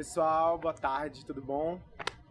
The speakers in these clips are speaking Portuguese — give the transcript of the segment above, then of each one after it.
Pessoal, boa tarde, tudo bom?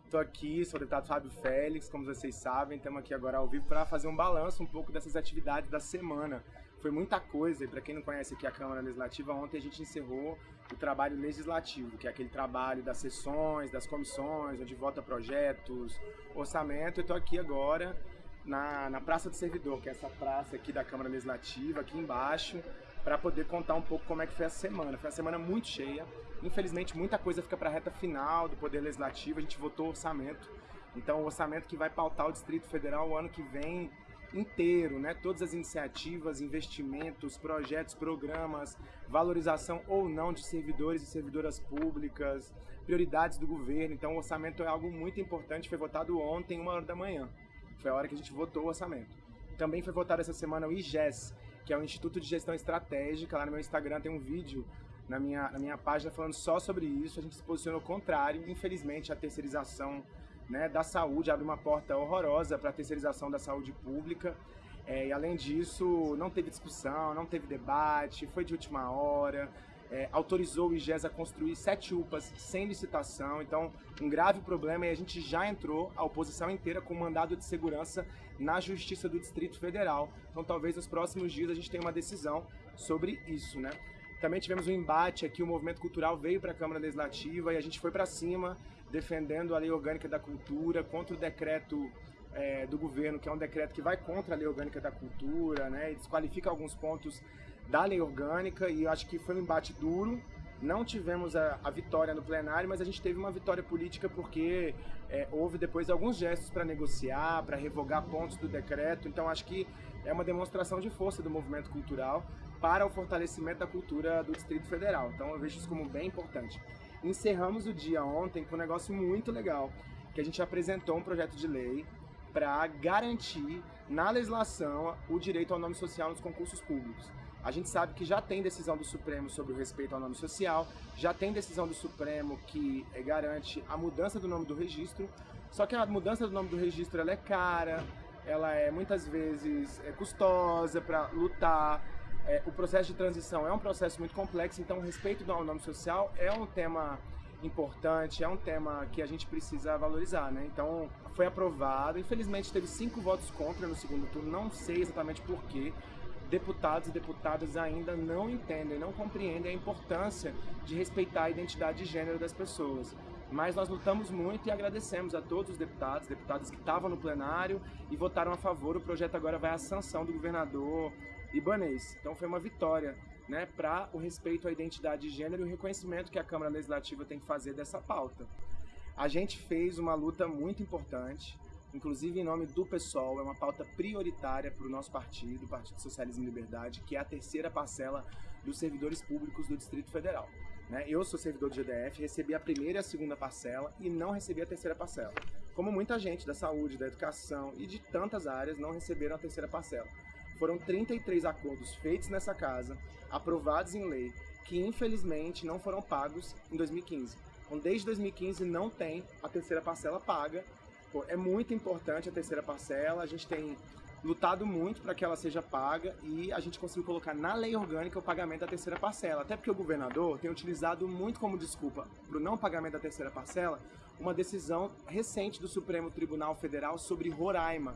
Estou aqui, sou o deputado Fábio Félix, como vocês sabem, estamos aqui agora ao vivo para fazer um balanço um pouco dessas atividades da semana. Foi muita coisa, e para quem não conhece aqui a Câmara Legislativa, ontem a gente encerrou o trabalho legislativo, que é aquele trabalho das sessões, das comissões, onde vota projetos, orçamento. Eu estou aqui agora na, na Praça do Servidor, que é essa praça aqui da Câmara Legislativa, aqui embaixo, para poder contar um pouco como é que foi a semana. Foi uma semana muito cheia. Infelizmente, muita coisa fica para a reta final do Poder Legislativo. A gente votou orçamento. Então, o orçamento que vai pautar o Distrito Federal o ano que vem inteiro, né? Todas as iniciativas, investimentos, projetos, programas, valorização ou não de servidores e servidoras públicas, prioridades do governo. Então, o orçamento é algo muito importante. Foi votado ontem, uma hora da manhã. Foi a hora que a gente votou o orçamento. Também foi votado essa semana o IGES, que é o Instituto de Gestão Estratégica. Lá no meu Instagram tem um vídeo na minha, na minha página falando só sobre isso. A gente se posicionou contrário. Infelizmente, a terceirização né, da saúde abre uma porta horrorosa para a terceirização da saúde pública. É, e além disso, não teve discussão, não teve debate, foi de última hora é, autorizou o IGES a construir sete UPAs sem licitação, então um grave problema e a gente já entrou, a oposição inteira, com mandado de segurança na Justiça do Distrito Federal. Então talvez nos próximos dias a gente tenha uma decisão sobre isso, né? Também tivemos um embate aqui, o movimento cultural veio para a Câmara Legislativa e a gente foi para cima, defendendo a Lei Orgânica da Cultura, contra o decreto é, do governo, que é um decreto que vai contra a Lei Orgânica da Cultura, né, e desqualifica alguns pontos da lei orgânica e acho que foi um embate duro. Não tivemos a, a vitória no plenário, mas a gente teve uma vitória política porque é, houve depois alguns gestos para negociar, para revogar pontos do decreto. Então acho que é uma demonstração de força do movimento cultural para o fortalecimento da cultura do Distrito Federal. Então eu vejo isso como bem importante. Encerramos o dia ontem com um negócio muito legal, que a gente apresentou um projeto de lei para garantir na legislação o direito ao nome social nos concursos públicos. A gente sabe que já tem decisão do Supremo sobre o respeito ao nome social, já tem decisão do Supremo que eh, garante a mudança do nome do registro, só que a mudança do nome do registro ela é cara, ela é muitas vezes é custosa para lutar, é, o processo de transição é um processo muito complexo, então o respeito ao nome social é um tema importante, é um tema que a gente precisa valorizar, né? Então, foi aprovado. Infelizmente, teve cinco votos contra no segundo turno, não sei exatamente porquê deputados e deputadas ainda não entendem, não compreendem a importância de respeitar a identidade de gênero das pessoas. Mas nós lutamos muito e agradecemos a todos os deputados, deputadas que estavam no plenário e votaram a favor. O projeto agora vai à sanção do governador Ibanês. Então foi uma vitória né, para o respeito à identidade de gênero e o reconhecimento que a Câmara Legislativa tem que fazer dessa pauta. A gente fez uma luta muito importante, inclusive em nome do PSOL, é uma pauta prioritária para o nosso partido, o Partido Socialismo e Liberdade, que é a terceira parcela dos servidores públicos do Distrito Federal. Né? Eu sou servidor do GDF, recebi a primeira e a segunda parcela e não recebi a terceira parcela. Como muita gente da saúde, da educação e de tantas áreas não receberam a terceira parcela. Foram 33 acordos feitos nessa casa, aprovados em lei, que infelizmente não foram pagos em 2015. Então, desde 2015 não tem a terceira parcela paga é muito importante a terceira parcela, a gente tem lutado muito para que ela seja paga e a gente conseguiu colocar na lei orgânica o pagamento da terceira parcela. Até porque o governador tem utilizado muito como desculpa para o não pagamento da terceira parcela uma decisão recente do Supremo Tribunal Federal sobre Roraima,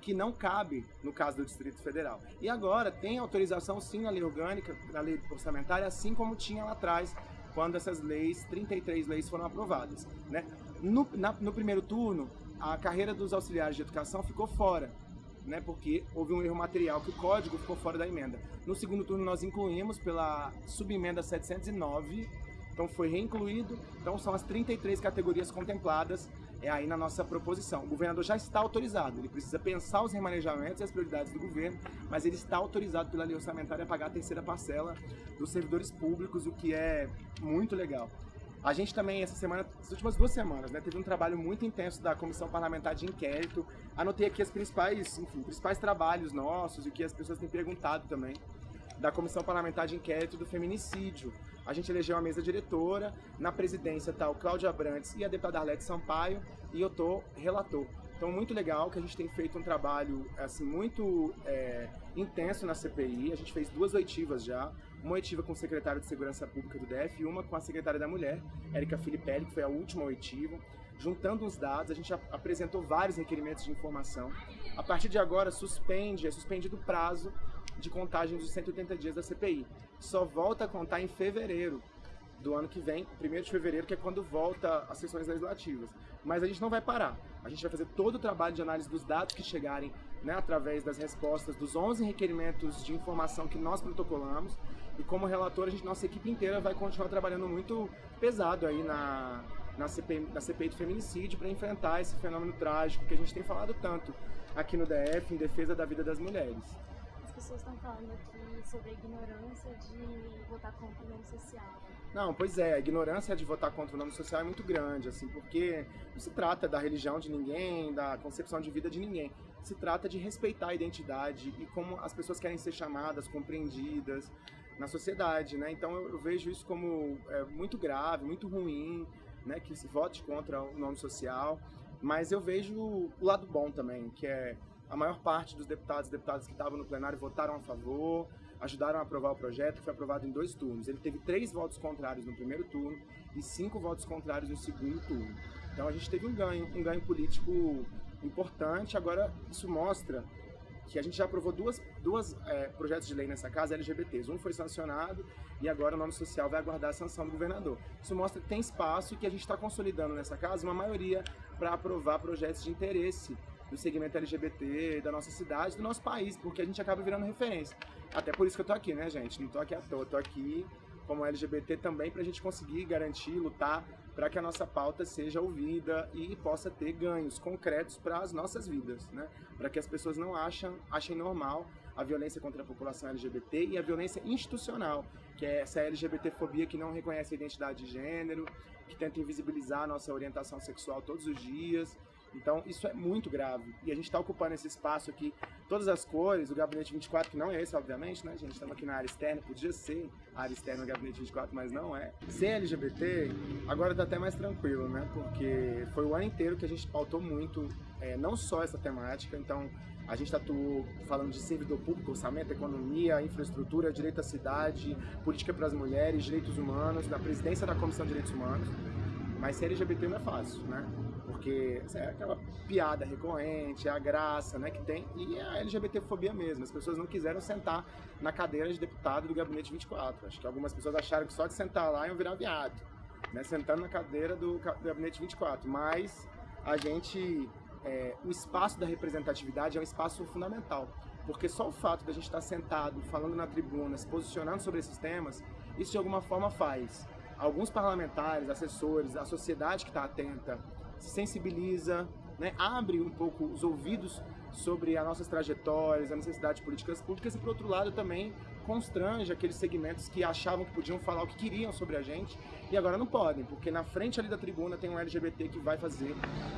que não cabe no caso do Distrito Federal. E agora tem autorização sim na lei orgânica, na lei orçamentária, assim como tinha lá atrás, quando essas leis, 33 leis foram aprovadas. Né? No, na, no primeiro turno, a carreira dos auxiliares de educação ficou fora, né, porque houve um erro material, que o código ficou fora da emenda. No segundo turno nós incluímos pela subemenda 709, então foi reincluído, então são as 33 categorias contempladas é aí na nossa proposição. O governador já está autorizado, ele precisa pensar os remanejamentos e as prioridades do governo, mas ele está autorizado pela lei orçamentária a pagar a terceira parcela dos servidores públicos, o que é muito legal. A gente também, essa semana, as últimas duas semanas, né, teve um trabalho muito intenso da Comissão Parlamentar de Inquérito. Anotei aqui as principais, enfim, principais trabalhos nossos e o que as pessoas têm perguntado também da Comissão Parlamentar de Inquérito do Feminicídio. A gente elegeu a mesa diretora, na presidência está o Cláudio Abrantes e a deputada Arlete Sampaio, e eu tô relator. Então, muito legal que a gente tem feito um trabalho assim muito é, intenso na CPI. A gente fez duas oitivas já. uma oitiva com o secretário de Segurança Pública do DF e uma com a secretária da Mulher, Érica Filipelli, que foi a última oitiva. Juntando os dados, a gente apresentou vários requerimentos de informação. A partir de agora, suspende, é suspendido o prazo de contagem dos 180 dias da CPI. Só volta a contar em fevereiro do ano que vem, 1 de fevereiro, que é quando volta as sessões legislativas. Mas a gente não vai parar. A gente vai fazer todo o trabalho de análise dos dados que chegarem né, através das respostas dos 11 requerimentos de informação que nós protocolamos. E como relator, a gente, nossa equipe inteira vai continuar trabalhando muito pesado aí na, na, CPI, na CPI do feminicídio para enfrentar esse fenômeno trágico que a gente tem falado tanto aqui no DF em defesa da vida das mulheres. As pessoas estão falando aqui sobre a ignorância de votar contra o nome social. Não, pois é, a ignorância de votar contra o nome social é muito grande, assim, porque não se trata da religião de ninguém, da concepção de vida de ninguém. Se trata de respeitar a identidade e como as pessoas querem ser chamadas, compreendidas na sociedade, né? Então eu vejo isso como é, muito grave, muito ruim, né, que se vote contra o nome social, mas eu vejo o lado bom também, que é a maior parte dos deputados e deputadas que estavam no plenário votaram a favor, ajudaram a aprovar o projeto, que foi aprovado em dois turnos. Ele teve três votos contrários no primeiro turno e cinco votos contrários no segundo turno. Então a gente teve um ganho, um ganho político importante. Agora, isso mostra que a gente já aprovou duas, duas é, projetos de lei nessa casa LGBTs. Um foi sancionado e agora o nome social vai aguardar a sanção do governador. Isso mostra que tem espaço e que a gente está consolidando nessa casa uma maioria para aprovar projetos de interesse do segmento LGBT, da nossa cidade, do nosso país, porque a gente acaba virando referência. Até por isso que eu tô aqui, né, gente? Não tô aqui à toa, tô aqui como LGBT também para a gente conseguir garantir, lutar para que a nossa pauta seja ouvida e possa ter ganhos concretos para as nossas vidas, né? Para que as pessoas não achem, achem normal a violência contra a população LGBT e a violência institucional, que é essa LGBTfobia que não reconhece a identidade de gênero, que tenta invisibilizar a nossa orientação sexual todos os dias. Então, isso é muito grave. E a gente está ocupando esse espaço aqui, todas as cores, o Gabinete 24, que não é esse, obviamente, né, gente? Estamos aqui na área externa, podia ser a área externa do Gabinete 24, mas não é. Ser LGBT, agora está até mais tranquilo, né? Porque foi o ano inteiro que a gente pautou muito, é, não só essa temática, então a gente atuou falando de servidor público, orçamento, economia, infraestrutura, direito à cidade, política para as mulheres, direitos humanos, na presidência da Comissão de Direitos Humanos. Mas ser LGBT não é fácil, né? Porque é aquela piada recorrente, é a graça né, que tem, e é a LGBTfobia mesmo. As pessoas não quiseram sentar na cadeira de deputado do Gabinete 24. Acho que algumas pessoas acharam que só de sentar lá iam virar viado, né, sentando na cadeira do Gabinete 24. Mas a gente é, o espaço da representatividade é um espaço fundamental, porque só o fato de a gente estar sentado, falando na tribuna, se posicionando sobre esses temas, isso de alguma forma faz. Alguns parlamentares, assessores, a sociedade que está atenta, se sensibiliza, né, abre um pouco os ouvidos sobre as nossas trajetórias, a necessidade de políticas públicas e, por outro lado, também constrange aqueles segmentos que achavam que podiam falar o que queriam sobre a gente e agora não podem, porque na frente ali da tribuna tem um LGBT que vai fazer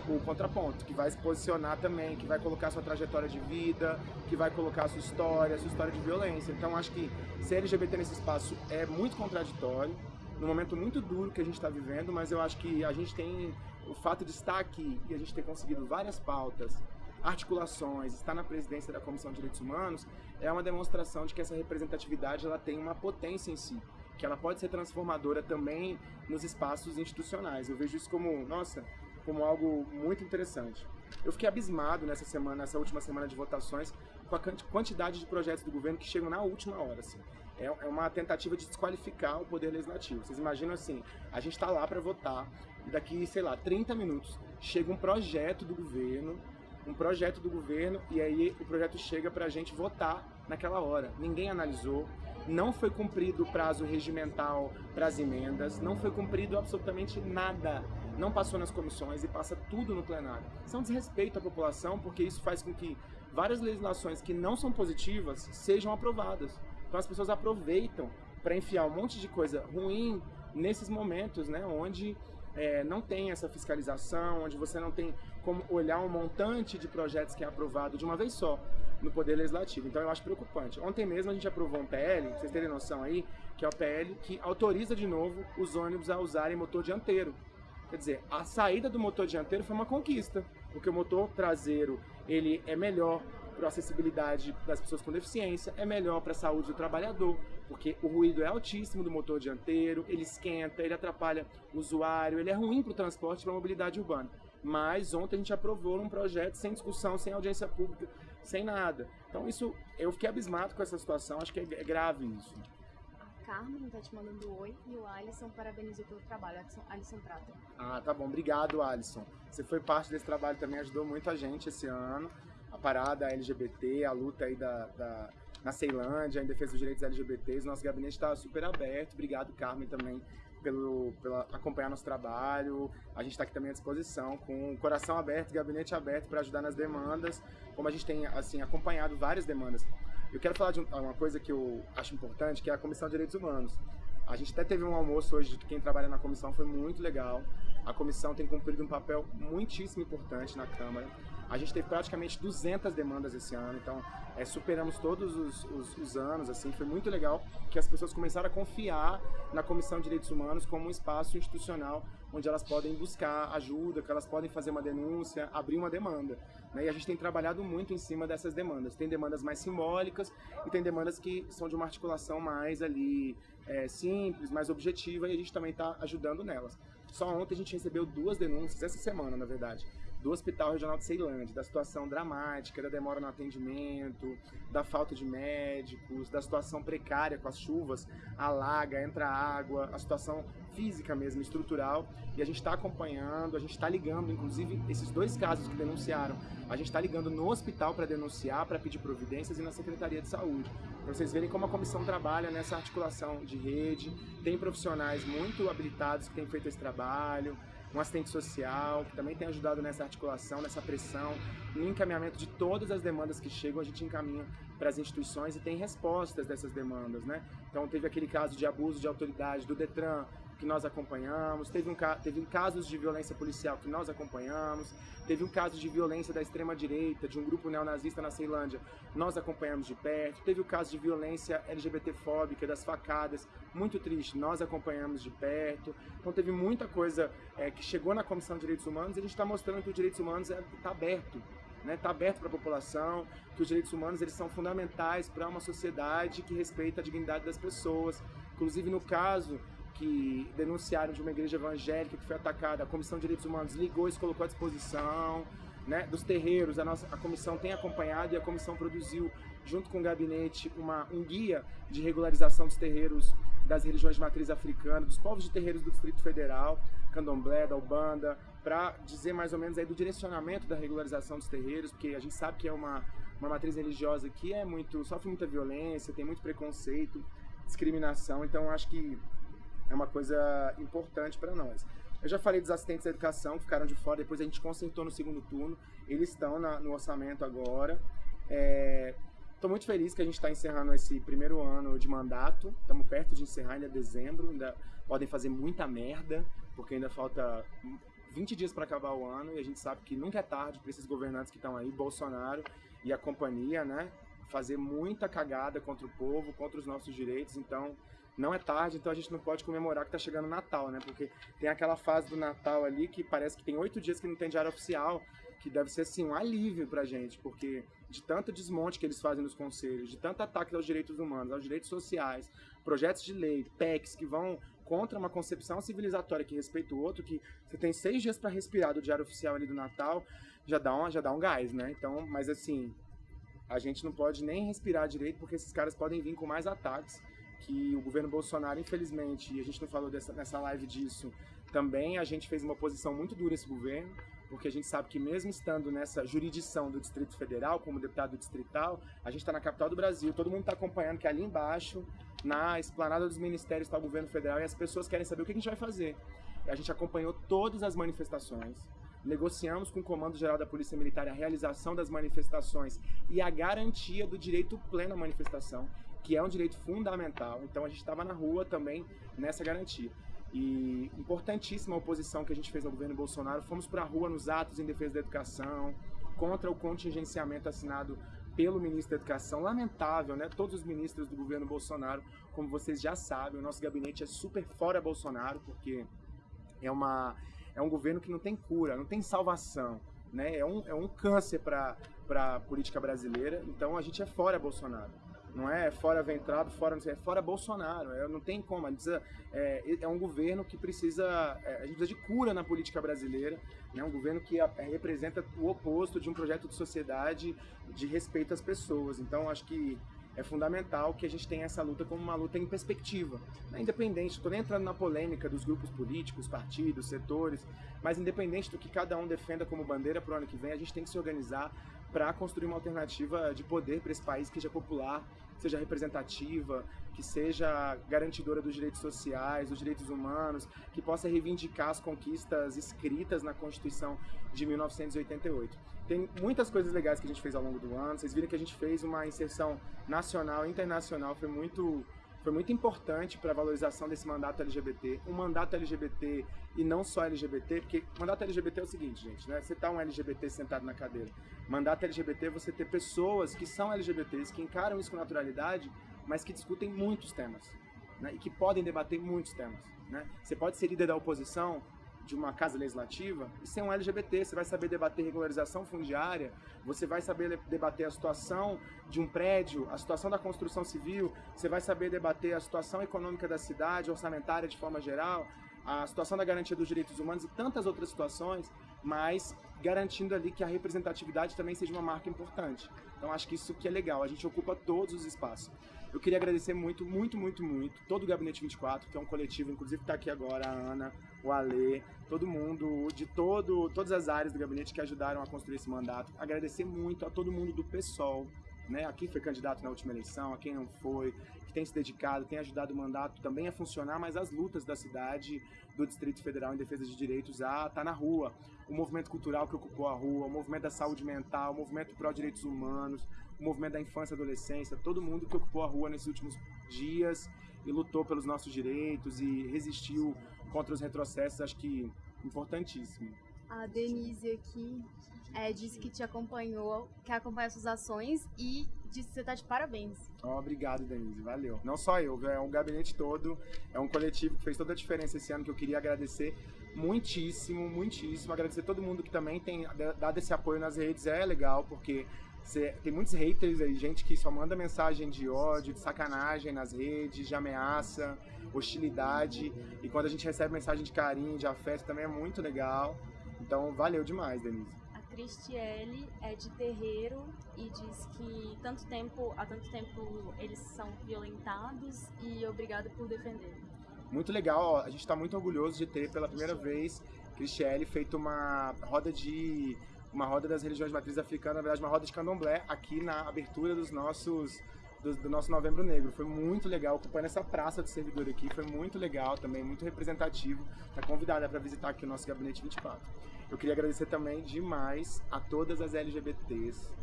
o contraponto, que vai se posicionar também, que vai colocar sua trajetória de vida, que vai colocar sua história, sua história de violência. Então acho que ser LGBT nesse espaço é muito contraditório, num momento muito duro que a gente está vivendo, mas eu acho que a gente tem o fato de estar aqui e a gente ter conseguido várias pautas, articulações, estar na presidência da Comissão de Direitos Humanos, é uma demonstração de que essa representatividade ela tem uma potência em si, que ela pode ser transformadora também nos espaços institucionais. Eu vejo isso como, nossa, como algo muito interessante. Eu fiquei abismado nessa semana, nessa última semana de votações, com a quantidade de projetos do governo que chegam na última hora. Assim. É, é uma tentativa de desqualificar o poder legislativo. Vocês imaginam assim, a gente está lá para votar, e daqui, sei lá, 30 minutos, chega um projeto do governo, um projeto do governo, e aí o projeto chega para a gente votar naquela hora. Ninguém analisou, não foi cumprido o prazo regimental para as emendas, não foi cumprido absolutamente nada. Não passou nas comissões e passa tudo no plenário. Isso é um desrespeito à população, porque isso faz com que várias legislações que não são positivas sejam aprovadas. Então as pessoas aproveitam para enfiar um monte de coisa ruim nesses momentos, né, onde é, não tem essa fiscalização, onde você não tem como olhar um montante de projetos que é aprovado de uma vez só no Poder Legislativo. Então eu acho preocupante. Ontem mesmo a gente aprovou um PL, pra vocês terem noção aí, que é o PL que autoriza de novo os ônibus a usarem motor dianteiro. Quer dizer, a saída do motor dianteiro foi uma conquista, porque o motor traseiro ele é melhor para a acessibilidade das pessoas com deficiência, é melhor para a saúde do trabalhador, porque o ruído é altíssimo do motor dianteiro, ele esquenta, ele atrapalha o usuário, ele é ruim para o transporte e para a mobilidade urbana. Mas ontem a gente aprovou um projeto sem discussão, sem audiência pública, sem nada. Então isso, eu fiquei abismado com essa situação, acho que é, é grave isso. A Carmen está te mandando oi e o Alisson parabenizou pelo trabalho, Alisson Prata. Ah, tá bom, obrigado Alisson. Você foi parte desse trabalho também, ajudou muito a gente esse ano a parada LGBT, a luta aí da, da, na Ceilândia, em defesa dos direitos LGBTs. Nosso gabinete está super aberto. Obrigado, Carmen, também pelo, pela acompanhar nosso trabalho. A gente está aqui também à disposição, com o coração aberto, gabinete aberto para ajudar nas demandas, como a gente tem assim acompanhado várias demandas. Eu quero falar de uma coisa que eu acho importante, que é a Comissão de Direitos Humanos. A gente até teve um almoço hoje de quem trabalha na comissão, foi muito legal. A comissão tem cumprido um papel muitíssimo importante na Câmara. A gente teve praticamente 200 demandas esse ano, então é, superamos todos os, os, os, anos, assim, foi muito legal que as pessoas começaram a confiar na Comissão de Direitos Humanos como um espaço institucional onde elas podem buscar ajuda, que elas podem fazer uma denúncia, abrir uma demanda. Né? E a gente tem trabalhado muito em cima dessas demandas. Tem demandas mais simbólicas e tem demandas que são de uma articulação mais ali é, simples, mais objetiva e a gente também está ajudando nelas. Só ontem a gente recebeu duas denúncias, essa semana na verdade, do Hospital Regional de Ceilândia, da situação dramática, da demora no atendimento, da falta de médicos, da situação precária com as chuvas, alaga, entra água, a situação física mesmo, estrutural, e a gente está acompanhando, a gente está ligando, inclusive esses dois casos que denunciaram, a gente está ligando no hospital para denunciar, para pedir providências e na Secretaria de Saúde, para vocês verem como a comissão trabalha nessa articulação de rede, tem profissionais muito habilitados que têm feito esse trabalho, um assistente social, que também tem ajudado nessa articulação, nessa pressão, no encaminhamento de todas as demandas que chegam, a gente encaminha para as instituições e tem respostas dessas demandas, né? Então teve aquele caso de abuso de autoridade do Detran, que nós acompanhamos, teve, um, teve casos de violência policial que nós acompanhamos, teve um caso de violência da extrema-direita, de um grupo neonazista na Ceilândia, nós acompanhamos de perto, teve o caso de violência LGBTfóbica, das facadas, muito triste, nós acompanhamos de perto, então teve muita coisa é, que chegou na Comissão de Direitos Humanos e a gente está mostrando que os direitos humanos está é, aberto, está né, tá aberto para a população, que os direitos humanos eles são fundamentais para uma sociedade que respeita a dignidade das pessoas. Inclusive, no caso que denunciaram de uma igreja evangélica que foi atacada, a Comissão de Direitos Humanos ligou e colocou à disposição. Né, dos terreiros, a, nossa, a comissão tem acompanhado e a comissão produziu, junto com o gabinete, uma, um guia de regularização dos terreiros das religiões de matriz africana, dos povos de terreiros do Distrito Federal, candomblé, da Ubanda, para dizer mais ou menos aí do direcionamento da regularização dos terreiros, porque a gente sabe que é uma, uma matriz religiosa que é muito, sofre muita violência, tem muito preconceito, discriminação, então acho que é uma coisa importante para nós. Eu já falei dos assistentes da educação que ficaram de fora, depois a gente consertou no segundo turno, eles estão na, no orçamento agora. Estou é, muito feliz que a gente está encerrando esse primeiro ano de mandato, estamos perto de encerrar, ainda é dezembro, ainda podem fazer muita merda, porque ainda falta 20 dias para acabar o ano e a gente sabe que nunca é tarde para esses governantes que estão aí, Bolsonaro e a companhia, né? Fazer muita cagada contra o povo, contra os nossos direitos, então não é tarde, então a gente não pode comemorar que está chegando o Natal, né? Porque tem aquela fase do Natal ali que parece que tem oito dias que não tem diário oficial, que deve ser assim um alívio pra gente, porque de tanto desmonte que eles fazem nos conselhos, de tanto ataque aos direitos humanos, aos direitos sociais, projetos de lei, PECs que vão contra uma concepção civilizatória que respeita o outro, que você tem seis dias para respirar do diário oficial ali do Natal, já dá, um, já dá um gás, né? Então, mas assim, a gente não pode nem respirar direito, porque esses caras podem vir com mais ataques que o governo Bolsonaro, infelizmente, e a gente não falou dessa, nessa live disso, também a gente fez uma oposição muito dura esse governo, porque a gente sabe que mesmo estando nessa jurisdição do Distrito Federal, como deputado distrital, a gente está na capital do Brasil, todo mundo está acompanhando que ali embaixo, na esplanada dos ministérios, está o governo federal e as pessoas querem saber o que a gente vai fazer. A gente acompanhou todas as manifestações, negociamos com o Comando Geral da Polícia Militar a realização das manifestações e a garantia do direito pleno à manifestação que é um direito fundamental. Então a gente estava na rua também nessa garantia. E importantíssima a oposição que a gente fez ao governo Bolsonaro. Fomos para a rua nos atos em defesa da educação, contra o contingenciamento assinado pelo ministro da Educação. Lamentável, né? Todos os ministros do governo Bolsonaro, como vocês já sabem, o nosso gabinete é super fora Bolsonaro, porque é, uma, é um governo que não tem cura, não tem salvação. Né? É, um, é um câncer para a política brasileira. Então a gente é fora Bolsonaro. Não é fora Ventrado, fora não sei, é fora Bolsonaro. É, não tem como. É, é, um governo que precisa. É, a gente precisa de cura na política brasileira. É né? um governo que a, é, representa o oposto de um projeto de sociedade de respeito às pessoas. Então acho que é fundamental que a gente tenha essa luta como uma luta em perspectiva, né? independente, estou nem entrando na polêmica dos grupos políticos, partidos, setores, mas independente do que cada um defenda como bandeira para o ano que vem, a gente tem que se organizar para construir uma alternativa de poder para esse país que seja popular, seja representativa, que seja garantidora dos direitos sociais, dos direitos humanos, que possa reivindicar as conquistas escritas na Constituição de 1988. Tem muitas coisas legais que a gente fez ao longo do ano. Vocês viram que a gente fez uma inserção nacional e internacional, foi muito foi muito importante para a valorização desse mandato LGBT. Um mandato LGBT e não só LGBT, porque mandato LGBT é o seguinte, gente, né? Você tá um LGBT sentado na cadeira. Mandato LGBT é você ter pessoas que são LGBTs, que encaram isso com naturalidade, mas que discutem muitos temas, né? E que podem debater muitos temas, né? Você pode ser líder da oposição, de uma casa legislativa e ser um LGBT. Você vai saber debater regularização fundiária, você vai saber debater a situação de um prédio, a situação da construção civil, você vai saber debater a situação econômica da cidade, orçamentária de forma geral, a situação da garantia dos direitos humanos e tantas outras situações, mas garantindo ali que a representatividade também seja uma marca importante. Então acho que isso que é legal, a gente ocupa todos os espaços. Eu queria agradecer muito, muito, muito, muito todo o Gabinete 24, que é um coletivo, inclusive está aqui agora a Ana, o Alê, todo mundo de todo, todas as áreas do gabinete que ajudaram a construir esse mandato. Agradecer muito a todo mundo do PSOL, né, a quem foi candidato na última eleição, a quem não foi, que tem se dedicado, tem ajudado o mandato também a funcionar, mas as lutas da cidade, do Distrito Federal em defesa de direitos a tá na rua. O movimento cultural que ocupou a rua, o movimento da saúde mental, o movimento pró-direitos humanos, o movimento da infância e adolescência, todo mundo que ocupou a rua nesses últimos dias e lutou pelos nossos direitos e resistiu contra os retrocessos, acho que importantíssimo. A Denise aqui é, disse que te acompanhou, que acompanha suas ações e disse que você está de parabéns. Oh, obrigado, Denise, valeu. Não só eu, é um gabinete todo, é um coletivo que fez toda a diferença esse ano, que eu queria agradecer muitíssimo, muitíssimo. Agradecer todo mundo que também tem dado esse apoio nas redes, é legal, porque tem muitos haters aí, gente que só manda mensagem de ódio, de sacanagem nas redes, de ameaça, hostilidade. E quando a gente recebe mensagem de carinho, de afeto, também é muito legal. Então, valeu demais, Denise. Cristiele é de terreiro e diz que tanto tempo, há tanto tempo eles são violentados e obrigado por defender. Muito legal, a gente está muito orgulhoso de ter pela primeira vez Cristiele feito uma roda de uma roda das religiões de matriz africana, na verdade uma roda de candomblé aqui na abertura dos nossos do, do, nosso Novembro Negro. Foi muito legal, ocupando essa praça de servidor aqui, foi muito legal também, muito representativo. Está convidada para visitar aqui o nosso Gabinete 24. Eu queria agradecer também demais a todas as LGBTs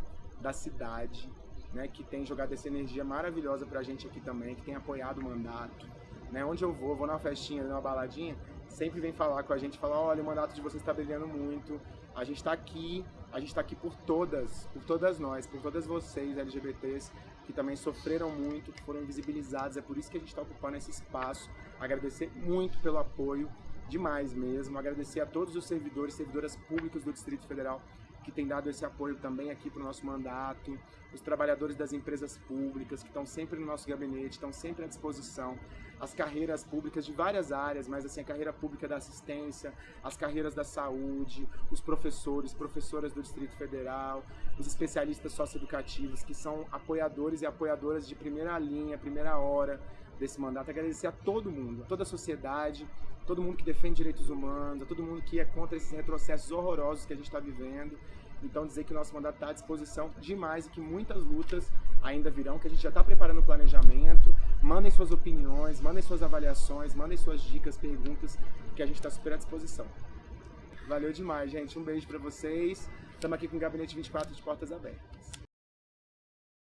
da cidade, né, que tem jogado essa energia maravilhosa pra gente aqui também, que tem apoiado o mandato. Né, onde eu vou, vou numa festinha, numa baladinha, sempre vem falar com a gente, falar, olha, o mandato de vocês está brilhando muito, a gente está aqui, a gente está aqui por todas, por todas nós, por todas vocês LGBTs que também sofreram muito, que foram invisibilizados, é por isso que a gente está ocupando esse espaço. Agradecer muito pelo apoio, demais mesmo. Agradecer a todos os servidores, servidoras públicas do Distrito Federal que têm dado esse apoio também aqui para o nosso mandato, os trabalhadores das empresas públicas que estão sempre no nosso gabinete, estão sempre à disposição, as carreiras públicas de várias áreas, mas assim a carreira pública da assistência, as carreiras da saúde, os professores, professoras do Distrito Federal, os especialistas socioeducativos que são apoiadores e apoiadoras de primeira linha, primeira hora desse mandato. Agradecer a todo mundo, a toda a sociedade, todo mundo que defende direitos humanos, a todo mundo que é contra esses retrocessos horrorosos que a gente está vivendo. Então dizer que o nosso mandato está à disposição demais e que muitas lutas ainda virão, que a gente já está preparando o planejamento. Mandem suas opiniões, mandem suas avaliações, mandem suas dicas, perguntas, que a gente está super à disposição. Valeu demais, gente. Um beijo para vocês. Estamos aqui com o Gabinete 24 de portas abertas.